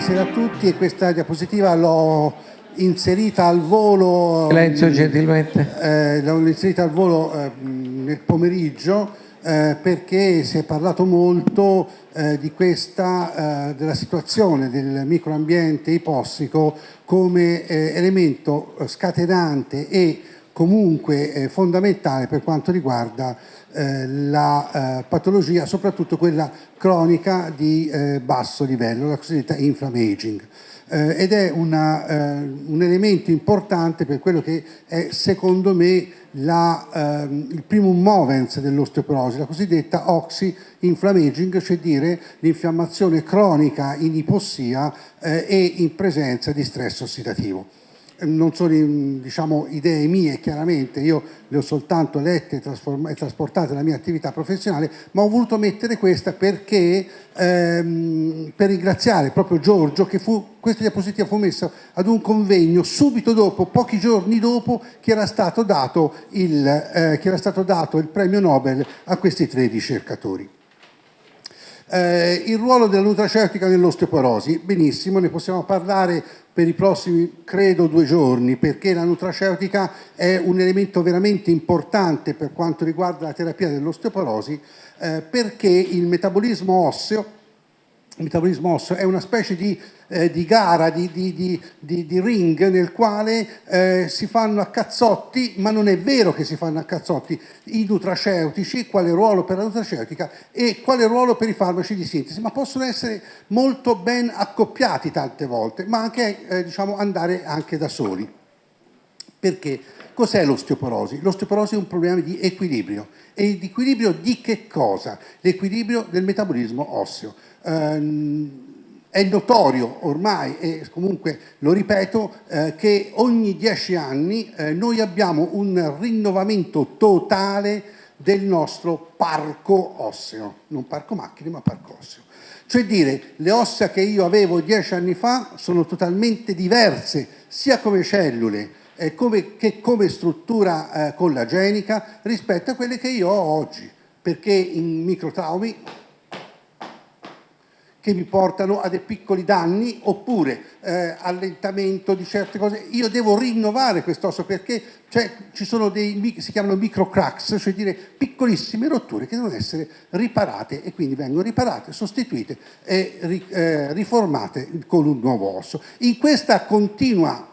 buonasera a tutti e questa diapositiva l'ho inserita al volo Silenzio gentilmente. eh, l'ho inserita al volo eh, nel pomeriggio eh, perché si è parlato molto eh, di questa, eh, della situazione del microambiente ipossico come eh, elemento scatenante e comunque eh, fondamentale per quanto riguarda eh, la eh, patologia, soprattutto quella cronica di eh, basso livello, la cosiddetta inflammaging. Eh, ed è una, eh, un elemento importante per quello che è secondo me la, ehm, il primo movens dell'osteoporosi, la cosiddetta oxy-inflammaging, cioè dire l'infiammazione cronica in ipossia e in presenza di stress ossidativo non sono diciamo, idee mie chiaramente, io le ho soltanto lette e trasportate nella mia attività professionale, ma ho voluto mettere questa perché, ehm, per ringraziare proprio Giorgio che fu, questa diapositiva fu messa ad un convegno subito dopo, pochi giorni dopo che era stato dato il, eh, che era stato dato il premio Nobel a questi tre ricercatori. Eh, il ruolo della nutraceutica nell'osteoporosi, benissimo, ne possiamo parlare per i prossimi, credo, due giorni, perché la nutraceutica è un elemento veramente importante per quanto riguarda la terapia dell'osteoporosi, eh, perché il metabolismo osseo metabolismo osseo è una specie di, eh, di gara, di, di, di, ring nel quale eh, si fanno a cazzotti, ma non è vero che si fanno a cazzotti, i nutraceutici, quale ruolo per la nutraceutica e quale ruolo per i farmaci di sintesi, ma possono essere molto ben accoppiati tante volte, ma anche eh, diciamo, andare anche da soli. Perché? Cos'è l'osteoporosi? L'osteoporosi è un problema di equilibrio. E di equilibrio di che cosa? L'equilibrio del metabolismo osseo. Ehm, è notorio ormai, e comunque lo ripeto, eh, che ogni dieci anni eh, noi abbiamo un rinnovamento totale del nostro parco osseo, non parco macchine ma parco osseo. Cioè dire, le ossa che io avevo dieci anni fa sono totalmente diverse, sia come cellule eh, come, che come struttura eh, collagenica rispetto a quelle che io ho oggi, perché in microtraumi che mi portano a dei piccoli danni oppure eh, allentamento di certe cose. Io devo rinnovare quest'osso perché cioè, ci sono dei, si chiamano micro cracks, cioè dire piccolissime rotture che devono essere riparate e quindi vengono riparate, sostituite e ri, eh, riformate con un nuovo osso. In questa continua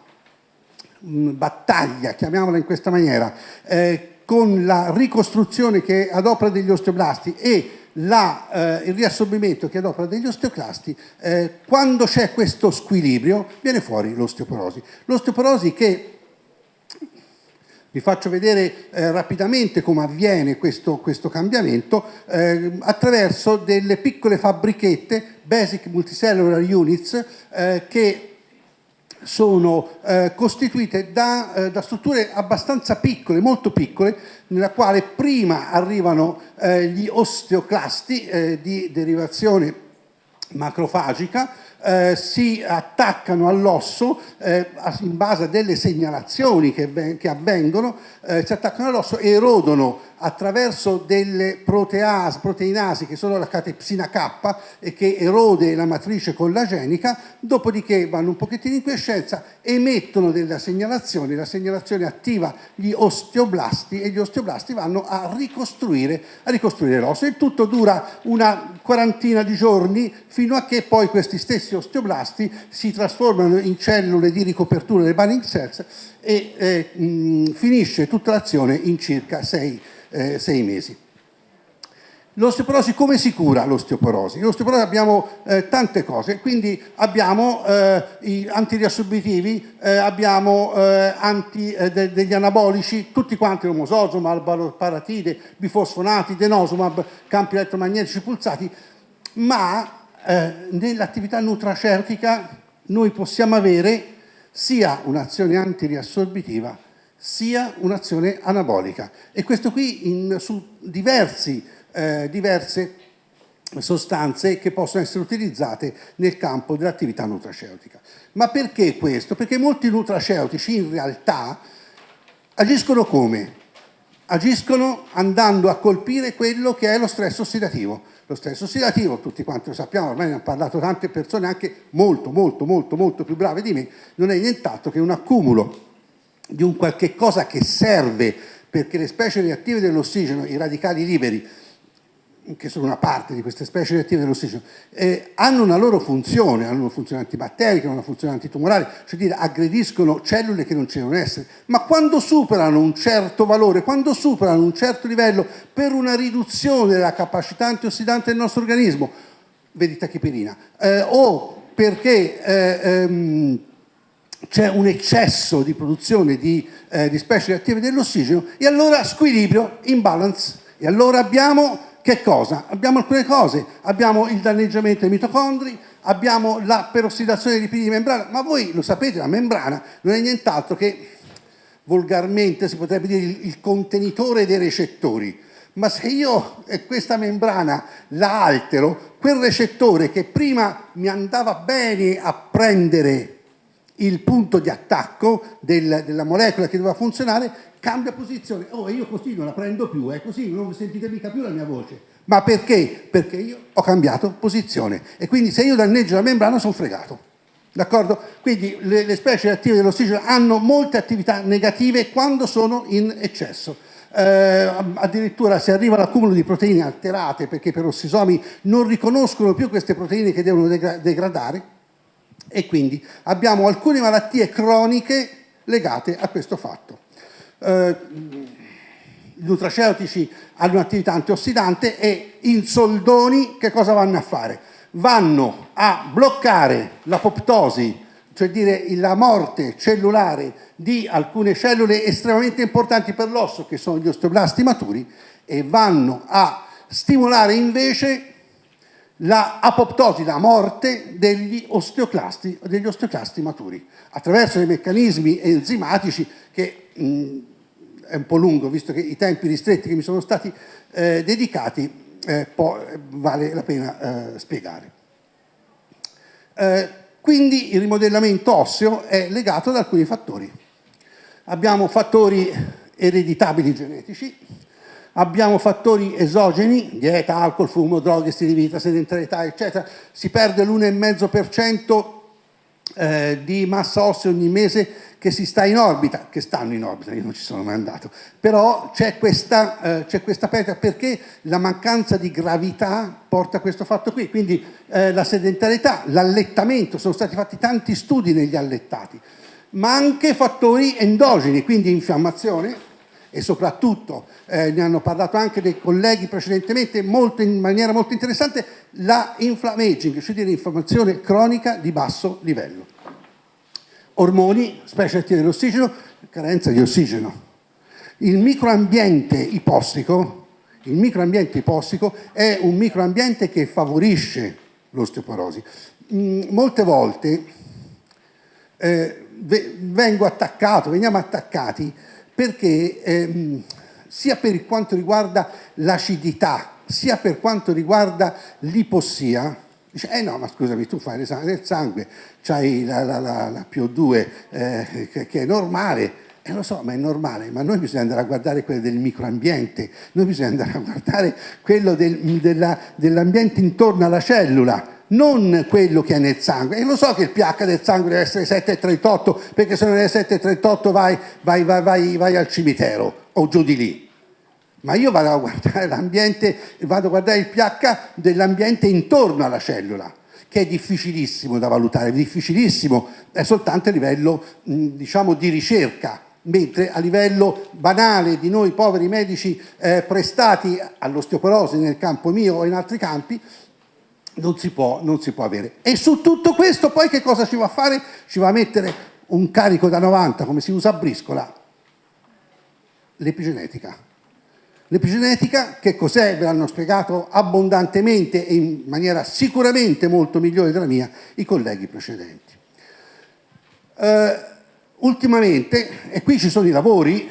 mh, battaglia, chiamiamola in questa maniera, eh, con la ricostruzione che ad opera degli osteoblasti e la, eh, il riassorbimento che adopera degli osteoclasti, eh, quando c'è questo squilibrio viene fuori l'osteoporosi. L'osteoporosi che vi faccio vedere eh, rapidamente come avviene questo, questo cambiamento eh, attraverso delle piccole fabbrichette, Basic Multicellular Units, eh, che sono eh, costituite da, eh, da, strutture abbastanza piccole, molto piccole, nella quale prima arrivano eh, gli osteoclasti eh, di derivazione macrofagica, eh, si attaccano all'osso eh, in base a delle segnalazioni che, che avvengono, si attaccano all'osso e erodono attraverso delle proteasi, proteinasi che sono la catepsina K e che erode la matrice collagenica, dopodiché vanno un pochettino in quiescenza, emettono delle segnalazioni, la segnalazione attiva gli osteoblasti e gli osteoblasti vanno a ricostruire, a ricostruire l'osso. Il tutto dura una quarantina di giorni fino a che poi questi stessi osteoblasti si trasformano in cellule di ricopertura delle binding cells e eh, mh, finisce tutta l'azione in circa 6 eh, sei mesi. L'osteoporosi come si cura l'osteoporosi? L'osteoporosi abbiamo eh, tante cose, quindi abbiamo eh, i antiriassorbitivi, eh, abbiamo eh, anti, eh, de degli anabolici, tutti quanti l'omososomab, paratide, bifosfonati, denosumab, campi elettromagnetici pulsati, ma eh, nell'attività nutraceutica noi possiamo avere sia un'azione antiriassorbitiva sia un'azione anabolica e questo qui in, su diversi, eh, diverse sostanze che possono essere utilizzate nel campo dell'attività nutraceutica. Ma perché questo? Perché molti nutraceutici in realtà agiscono come? Agiscono andando a colpire quello che è lo stress ossidativo, Lo stress ossidativo, tutti quanti lo sappiamo, ormai ne hanno parlato tante persone, anche molto, molto, molto, molto più brave di me, non è nient'altro che un accumulo di un qualche cosa che serve perché le specie reattive dell'ossigeno, i radicali liberi, che sono una parte di queste specie reattive dell'ossigeno, eh, hanno una loro funzione, hanno una funzione antibatterica, una funzione antitumorale, cioè dire aggrediscono cellule che non ci devono essere, ma quando superano un certo valore, quando superano un certo livello per una riduzione della capacità antiossidante del nostro organismo, vedi tachipirina, eh, o perché eh, ehm, c'è un eccesso di produzione di, eh, di specie reattive dell'ossigeno, e allora squilibrio, imbalance, e allora abbiamo che cosa? Abbiamo alcune cose, abbiamo il danneggiamento dei mitocondri, abbiamo la perossidazione dei lipidi di membrana, ma voi lo sapete, la membrana non è nient'altro che, volgarmente si potrebbe dire, il, contenitore dei recettori. Ma se io questa membrana la altero, quel recettore che prima mi andava bene a prendere il punto di attacco del, della molecola che doveva funzionare, cambia posizione. Oh, io così non la prendo più, è così, non sentite mica più la mia voce. Ma perché? Perché io ho cambiato posizione e quindi se io danneggio la membrana sono fregato. D'accordo? Quindi le, le specie attive dell'ossigeno hanno molte attività negative quando sono in eccesso. Eh, addirittura si arriva all'accumulo di proteine alterate perché per ossisomi non riconoscono più queste proteine che devono degra degradare e quindi abbiamo alcune malattie croniche legate a questo fatto. Eh, I nutraceutici hanno un'attività antiossidante e in soldoni che cosa vanno a fare? Vanno a bloccare l'apoptosi, cioè dire la morte cellulare di alcune cellule estremamente importanti per l'osso, che sono gli osteoblasti maturi, e vanno a stimolare invece la apoptosi, la morte degli osteoclasti, degli osteoclasti maturi, attraverso dei meccanismi enzimatici che mh, è un po' lungo, visto che i tempi ristretti che mi sono stati eh, dedicati, eh, vale la pena eh, spiegare. Eh, quindi il rimodellamento osseo è legato ad alcuni fattori. Abbiamo fattori ereditabili genetici, abbiamo fattori esogeni, dieta, alcol, fumo, droghe, stili di vita, sedentarietà, eccetera, si perde l'1,5% eh, di massa ossea ogni mese che si sta in orbita, che stanno in orbita, io non ci sono mai andato, però c'è questa, eh, questa perdita perché la mancanza di gravità porta a questo fatto qui, quindi eh, la sedentarietà, l'allettamento, sono stati fatti tanti studi negli allettati, ma anche fattori endogeni, quindi infiammazione, e soprattutto eh, ne hanno parlato anche dei colleghi precedentemente molto, in maniera molto interessante, la inflammaging, cioè l'informazione cronica di basso livello. Ormoni, specie attive dell'ossigeno, carenza di ossigeno. Il microambiente ipossico, il microambiente ipossico è un microambiente che favorisce l'osteoporosi. Mm, molte volte eh, vengo attaccato, veniamo attaccati perché ehm, sia per quanto riguarda l'acidità, sia per quanto riguarda l'ipossia, dice, eh no, ma scusami, tu fai l'esame del sangue, c'hai la, la, la, la PO2 eh, che, che, è normale, e eh, lo so, ma è normale, ma noi bisogna andare a guardare quello del microambiente, noi bisogna andare a guardare quello del, dell'ambiente intorno alla cellula, non quello che è nel sangue. E lo so che il pH del sangue deve essere 7,38, perché se non è 7,38 vai, vai, vai, vai, al cimitero o giù di lì. Ma io vado a guardare l'ambiente, vado a guardare il pH dell'ambiente intorno alla cellula, che è difficilissimo da valutare, difficilissimo, è soltanto a livello, diciamo, di ricerca mentre a livello banale di noi poveri medici eh, prestati all'osteoporosi nel campo mio o in altri campi, non si, può, non si può avere. E su tutto questo poi che cosa ci va a fare? Ci va a mettere un carico da 90, come si usa a briscola, l'epigenetica. L'epigenetica, che cos'è? Ve l'hanno spiegato abbondantemente e in maniera sicuramente molto migliore della mia i colleghi precedenti. Uh, ultimamente, e qui ci sono i lavori,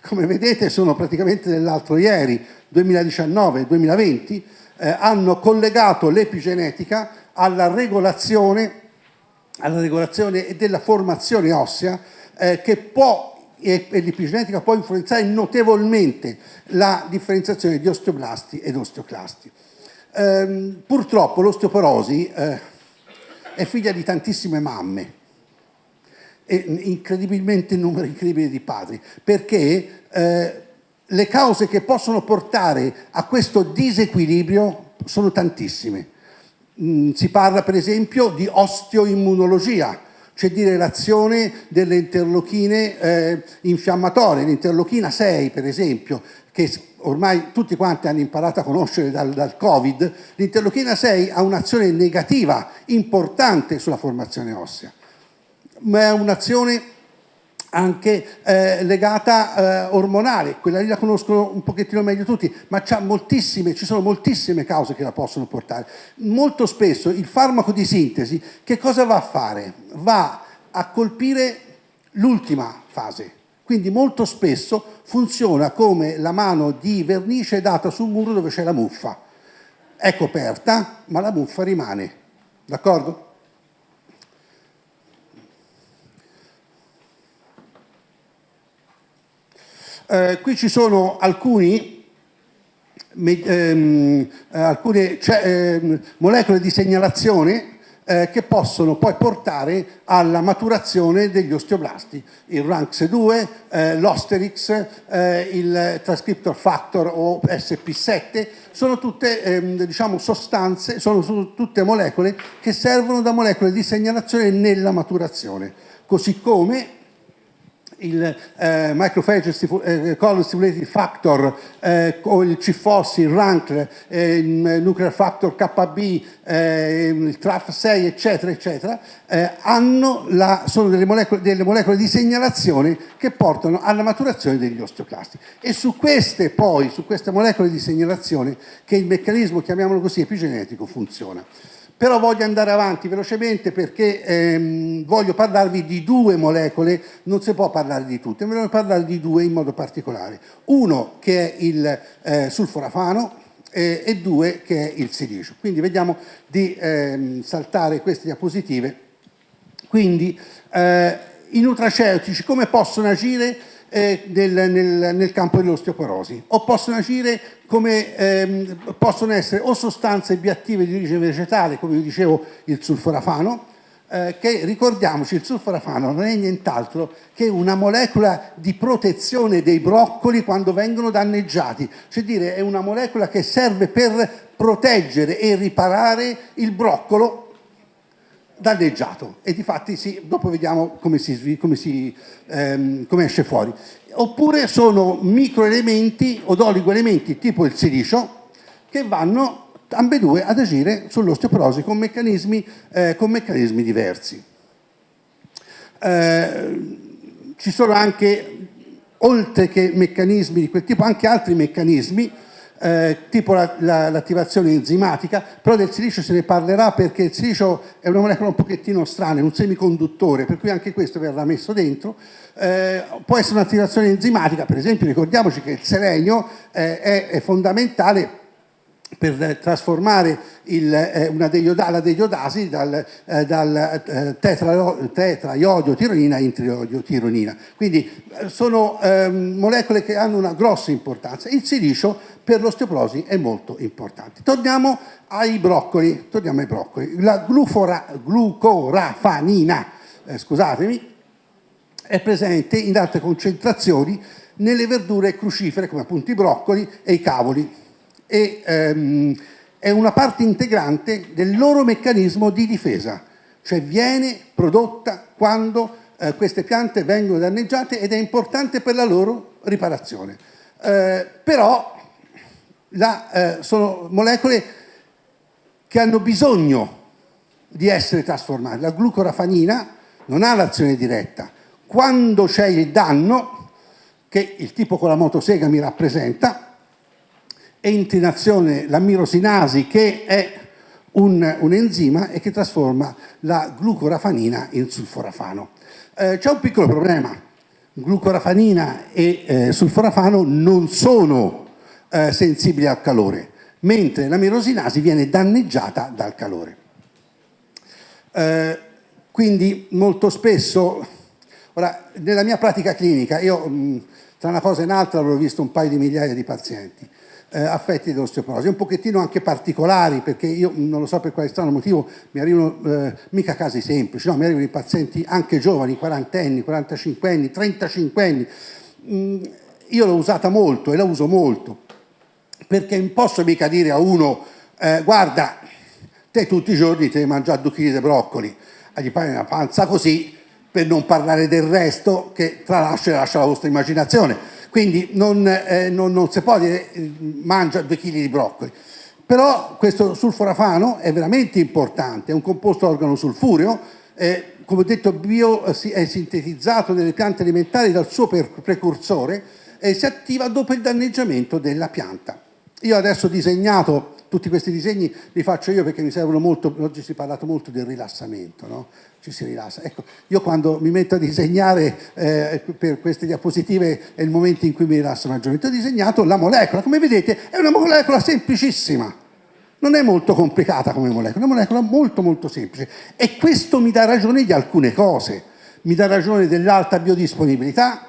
come vedete sono praticamente dell'altro ieri, 2019-2020, eh, hanno collegato l'epigenetica alla regolazione, alla regolazione della formazione ossea eh, che può e, l'epigenetica può influenzare notevolmente la differenziazione di osteoblasti ed osteoclasti. Ehm, purtroppo l'osteoporosi eh, è figlia di tantissime mamme e incredibilmente numero incredibile di padri, perché eh, le cause che possono portare a questo disequilibrio sono tantissime. Mm, si parla per esempio di osteoimmunologia, cioè di relazione delle interlochine eh, infiammatorie, l'interlochina 6 per esempio, che ormai tutti quanti hanno imparato a conoscere dal, dal Covid, l'interlochina 6 ha un'azione negativa importante sulla formazione ossea, ma è un'azione anche eh, legata eh, ormonale, quella lì la conoscono un pochettino meglio tutti, ma ci sono moltissime cause che la possono portare. Molto spesso il farmaco di sintesi che cosa va a fare? Va a colpire l'ultima fase, quindi molto spesso funziona come la mano di vernice data sul muro dove c'è la muffa. È coperta, ma la muffa rimane, d'accordo? Eh, qui ci sono alcuni, ehm, eh, alcune cioè, eh, molecole di segnalazione eh, che possono poi portare alla maturazione degli osteoblasti. Il RANX2, eh, l'Osterix, eh, il transcriptor factor o SP7, sono tutte ehm, diciamo, sostanze, sono tutte molecole che servono da molecole di segnalazione nella maturazione. Così come il eh, microphage eh, color stimulating factor eh, o il CFOS, il RANC, eh, il nuclear factor KB, eh, il TRAF6 eccetera eccetera eh, la, sono delle molecole, delle molecole, di segnalazione che portano alla maturazione degli osteoclasti e su queste poi, su queste molecole di segnalazione che il meccanismo, chiamiamolo così, epigenetico funziona. Però voglio andare avanti velocemente perché ehm, voglio parlarvi di due molecole, non si può parlare di tutte, voglio parlare di due in modo particolare. Uno che è il eh, sulforafano eh, e due che è il silicio. Quindi vediamo di ehm, saltare queste diapositive. Quindi eh, i nutraceutici come possono agire eh, nel, nel, nel, campo dell'osteoporosi o possono agire come ehm, possono essere o sostanze bioattive di origine vegetale come vi dicevo il sulforafano eh, che ricordiamoci il sulforafano non è nient'altro che una molecola di protezione dei broccoli quando vengono danneggiati. Cioè dire è una molecola che serve per proteggere e riparare il broccolo danneggiato e difatti sì, dopo vediamo come, si, come, si, ehm, come esce fuori. Oppure sono microelementi od oligoelementi tipo il silicio che vanno ambedue ad agire sull'osteoporosi con eh, con meccanismi diversi. Eh, ci sono anche, oltre che meccanismi di quel tipo, anche altri meccanismi eh, tipo l'attivazione la, enzimatica, però del silicio se ne parlerà perché il silicio è una molecola un pochettino strana, è un semiconduttore, per cui anche questo verrà messo dentro. Eh, può essere un'attivazione enzimatica, per esempio ricordiamoci che il selenio eh, è, è fondamentale per trasformare il, eh, una deioda, la deiodasi dal, eh, dal eh, tironina in triodio tironina. Quindi eh, sono ehm, molecole che hanno una grossa importanza. Il silicio per l'osteoporosi è molto importante. Torniamo ai broccoli. Torniamo ai broccoli. La glucorafanina, eh, scusatemi, è presente in alte concentrazioni nelle verdure crucifere come appunto i broccoli e i cavoli e ehm, è una parte integrante del loro meccanismo di difesa, cioè viene prodotta quando eh, queste piante vengono danneggiate ed è importante per la loro riparazione. Eh, però la, eh, sono molecole che hanno bisogno di essere trasformate. La glucorafanina non ha l'azione diretta. Quando c'è il danno, che il tipo con la motosega mi rappresenta, entra in azione la mirosinasi che è un, un, enzima e che trasforma la glucorafanina in sulforafano. Eh, C'è un piccolo problema, glucorafanina e eh, sulforafano non sono eh, sensibili al calore, mentre la mirosinasi viene danneggiata dal calore. Eh, quindi molto spesso Ora, nella mia pratica clinica, io mh, tra una cosa e un'altra avrò visto un paio di migliaia di pazienti eh, affetti da osteoporosi, un pochettino anche particolari, perché io non lo so per quale strano motivo mi arrivano eh, mica casi semplici, no, mi arrivano i pazienti anche giovani, quarantenni, 45 anni, 35 anni. Mm, io l'ho usata molto e la uso molto, perché non posso mica dire a uno, eh, guarda, te tutti i giorni ti devi mangiare due kg di broccoli, gli fai una panza così, per non parlare del resto che tralascia e lascia la vostra immaginazione. Quindi non, eh, non, non si può dire eh, mangia due chili di broccoli. Però questo sulforafano è veramente importante, è un composto organosulfureo, eh, come ho detto bio, è sintetizzato nelle piante alimentari dal suo precursore e si attiva dopo il danneggiamento della pianta. Io adesso ho disegnato tutti questi disegni li faccio io perché mi servono molto, oggi si è parlato molto del rilassamento, no? ci si rilassa. Ecco, io quando mi metto a disegnare eh, per queste diapositive è il momento in cui mi rilasso maggiormente. Ho disegnato la molecola, come vedete è una molecola semplicissima, non è molto complicata come molecola, è una molecola molto molto semplice e questo mi dà ragione di alcune cose, mi dà ragione dell'alta biodisponibilità,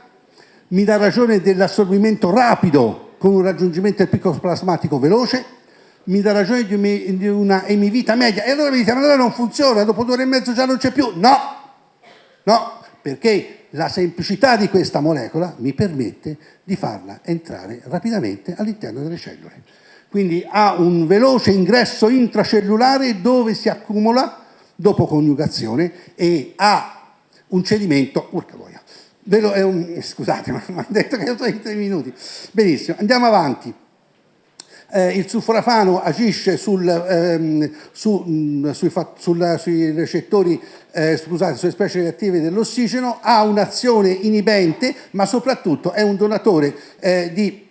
mi dà ragione dell'assorbimento rapido con un raggiungimento del picco plasmatico veloce, mi dà ragione di una emivita media e allora mi dite ma allora non funziona, dopo due ore e mezzo già non c'è più. No, no, perché la semplicità di questa molecola mi permette di farla entrare rapidamente all'interno delle cellule. Quindi ha un veloce ingresso intracellulare dove si accumula dopo coniugazione e ha un cedimento, urca un, scusate, mi hanno detto che ho 30 minuti. Benissimo, andiamo avanti eh, il sulforafano agisce sul, ehm, su, mh, mm, sui, sul, sui, recettori, eh, scusate, sulle specie reattive dell'ossigeno, ha un'azione inibente, ma soprattutto è un donatore eh, di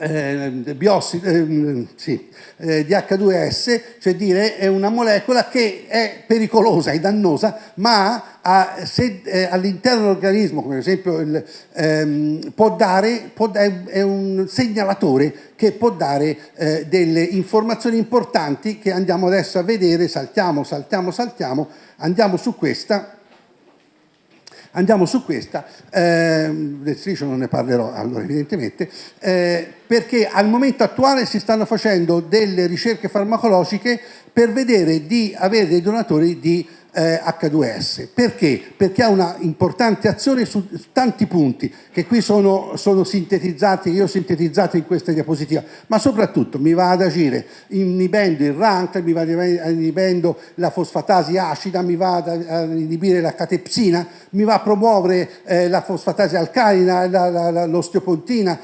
eh, biossi, eh, sì, eh, di H2S, cioè dire è una molecola che è pericolosa e dannosa, ma eh, all'interno dell'organismo, come ad esempio il, ehm, può dare, può, è, è, un segnalatore che può dare eh, delle informazioni importanti che andiamo adesso a vedere, saltiamo, saltiamo, saltiamo, andiamo su questa Andiamo su questa, eh, del striscio non ne parlerò allora evidentemente, eh, perché al momento attuale si stanno facendo delle ricerche farmacologiche per vedere di avere dei donatori di eh, H2S. Perché? Perché ha una importante azione su, tanti punti che qui sono, sono, sintetizzati, io ho sintetizzato in questa diapositiva, ma soprattutto mi va ad agire inibendo il RANK, mi va inibendo la fosfatasi acida, mi va ad inibire la catepsina, mi va a promuovere eh, la fosfatasi alcalina, l'osteopontina,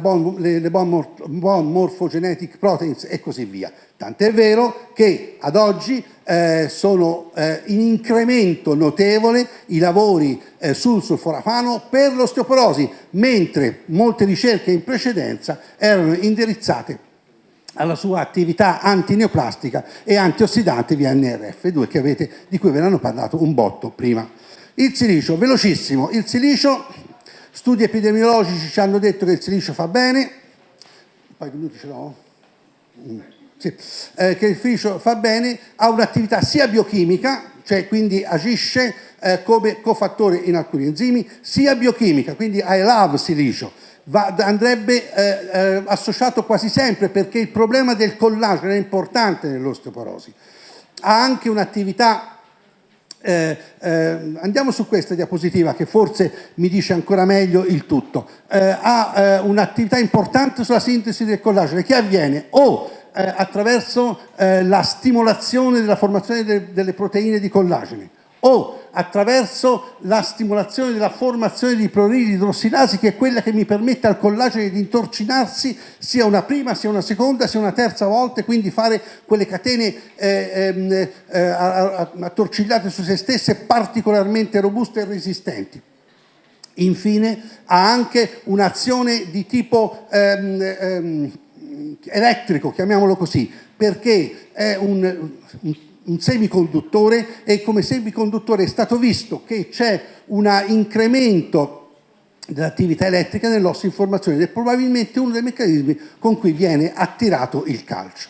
bon, le, le bon, bon morphogenetic proteins e così via. Tant'è vero che ad oggi eh, sono eh, in incremento notevole i lavori eh, sul sulforafano per l'osteoporosi, mentre molte ricerche in precedenza erano indirizzate alla sua attività antineoplastica e antiossidante via NRF2 che avete, di cui ve ne hanno parlato un botto prima. Il silicio, velocissimo, il silicio, studi epidemiologici ci hanno detto che il silicio fa bene, un paio di minuti ce l'ho? Mm sì, eh, che il ficio fa bene, ha un'attività sia biochimica, cioè quindi agisce eh, come cofattore in alcuni enzimi, sia biochimica, quindi I love silicio, Va, andrebbe eh, eh, associato quasi sempre perché il problema del collagene è importante nell'osteoporosi. Ha anche un'attività eh, eh, andiamo su questa diapositiva che forse mi dice ancora meglio il tutto. Eh, ha eh, un'attività importante sulla sintesi del collagene che avviene o attraverso eh, la stimolazione della formazione de delle proteine di collagene o attraverso la stimolazione della formazione di pruridi idrossilasi che è quella che mi permette al collagene di intorcinarsi sia una prima, sia una seconda, sia una terza volta e quindi fare quelle catene eh, ehm, eh, attorcigliate su se stesse particolarmente robuste e resistenti. Infine ha anche un'azione di tipo ehm, ehm, elettrico, chiamiamolo così, perché è un, un, un semiconduttore e come semiconduttore è stato visto che c'è un incremento dell'attività elettrica nell'osso in formazione ed è probabilmente uno dei meccanismi con cui viene attirato il calcio.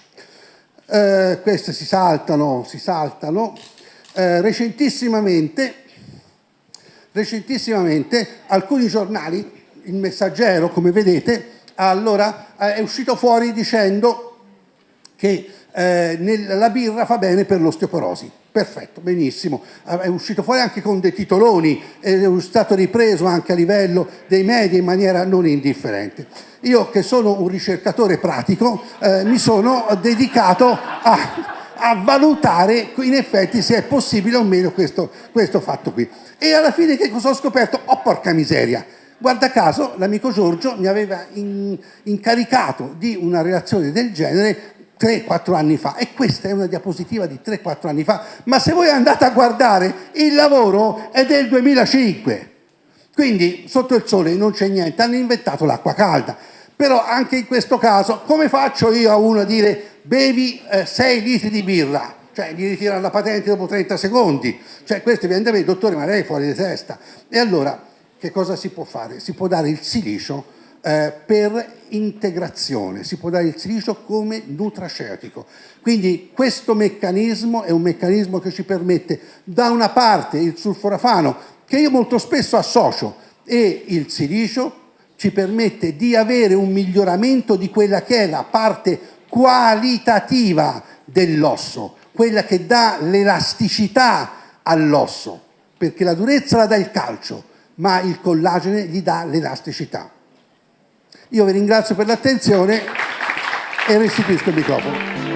Eh, queste si saltano, si saltano. Eh, recentissimamente recentissimamente alcuni giornali, il messaggero come vedete, allora è uscito fuori dicendo che eh, nel, la birra fa bene per l'osteoporosi. Perfetto, benissimo. È uscito fuori anche con dei titoloni, è stato ripreso anche a livello dei media in maniera non indifferente. Io che sono un ricercatore pratico eh, mi sono dedicato a, a, valutare in effetti se è possibile o meno questo, questo fatto qui. E alla fine che cosa ho scoperto? Oh porca miseria! Guarda caso l'amico Giorgio mi aveva in, incaricato di una relazione del genere 3-4 anni fa e questa è una diapositiva di 3-4 anni fa, ma se voi andate a guardare il lavoro è del 2005, quindi sotto il sole non c'è niente, hanno inventato l'acqua calda, però anche in questo caso come faccio io a uno a dire bevi eh, 6 litri di birra? Cioè gli ritirano la patente dopo 30 secondi, cioè questo viene da me, dottore ma lei è fuori di testa. E allora che cosa si può fare? Si può dare il silicio eh, per integrazione, si può dare il silicio come nutraceutico. Quindi questo meccanismo è un meccanismo che ci permette da una parte il sulforafano, che io molto spesso associo, e il silicio ci permette di avere un miglioramento di quella che è la parte qualitativa dell'osso, quella che dà l'elasticità all'osso, perché la durezza la dà il calcio, ma il collagene gli dà l'elasticità. Io vi ringrazio per l'attenzione e restituisco il microfono.